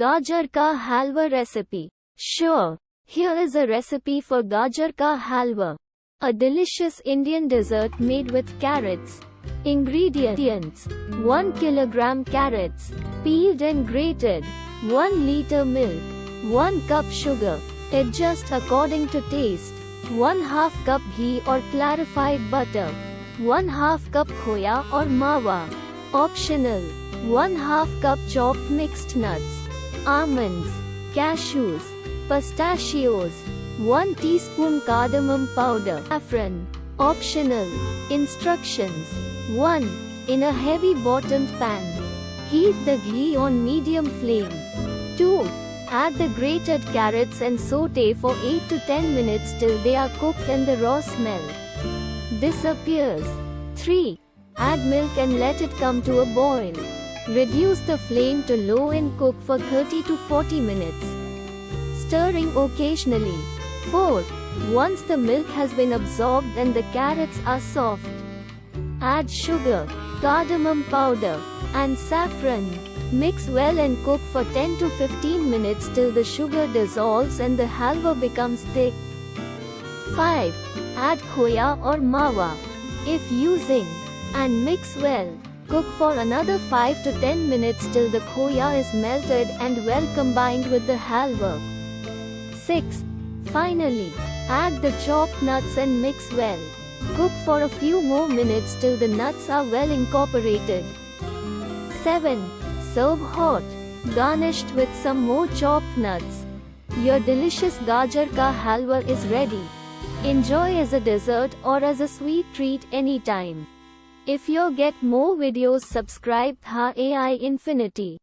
Gajar ka halwa recipe. Sure. Here is a recipe for gajar ka halwa. A delicious Indian dessert made with carrots. Ingredients 1 kilogram carrots, peeled and grated, 1 liter milk, 1 cup sugar, adjust according to taste, 1 half cup ghee or clarified butter, 1 half cup khoya or mawa. Optional 1 half cup chopped mixed nuts, almonds, cashews, pistachios, 1 teaspoon cardamom powder, saffron. Optional. Instructions 1. In a heavy bottomed pan, heat the ghee on medium flame. 2. Add the grated carrots and saute for 8 to 10 minutes till they are cooked and the raw smell disappears. 3. Add milk and let it come to a boil. Reduce the flame to low and cook for 30 to 40 minutes. Stirring occasionally. 4. Once the milk has been absorbed and the carrots are soft, add sugar, cardamom powder, and saffron. Mix well and cook for 10 to 15 minutes till the sugar dissolves and the halwa becomes thick. 5. Add khoya or mawa. If using, and mix well. Cook for another 5 to 10 minutes till the khoya is melted and well combined with the halwa. 6. Finally, add the chopped nuts and mix well. Cook for a few more minutes till the nuts are well incorporated. 7. Serve hot, garnished with some more chopped nuts. Your delicious gajar ka halwa is ready. Enjoy as a dessert or as a sweet treat anytime. If you get more videos subscribe Tha AI Infinity.